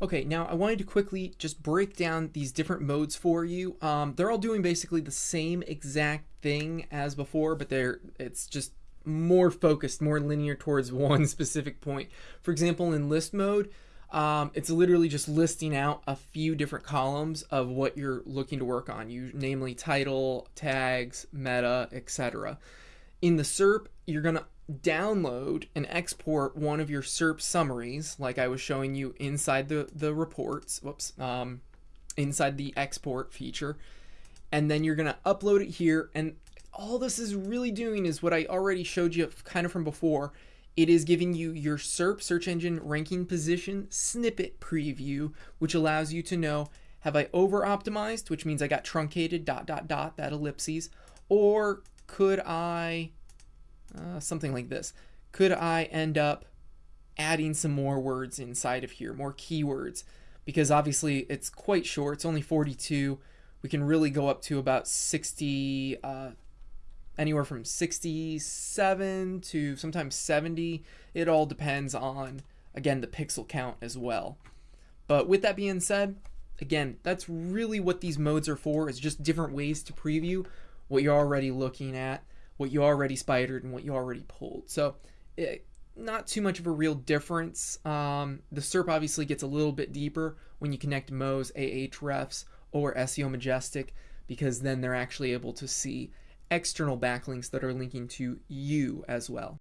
Okay, now I wanted to quickly just break down these different modes for you. Um, they're all doing basically the same exact thing as before, but they're it's just more focused, more linear towards one specific point. For example, in list mode, um, it's literally just listing out a few different columns of what you're looking to work on, you namely title, tags, meta, etc. In the SERP, you're gonna download and export one of your SERP summaries, like I was showing you inside the, the reports, whoops, um, inside the export feature. And then you're to upload it here. And all this is really doing is what I already showed you kind of from before. It is giving you your SERP search engine ranking position snippet preview, which allows you to know have I over optimized, which means I got truncated dot dot dot that ellipses, or could I uh, something like this. Could I end up adding some more words inside of here, more keywords? Because obviously it's quite short, it's only 42. We can really go up to about 60, uh, anywhere from 67 to sometimes 70. It all depends on, again, the pixel count as well. But with that being said, again, that's really what these modes are for, is just different ways to preview what you're already looking at what you already spidered and what you already pulled. So it, not too much of a real difference. Um, the SERP obviously gets a little bit deeper when you connect Moz, Ahrefs, or SEO Majestic because then they're actually able to see external backlinks that are linking to you as well.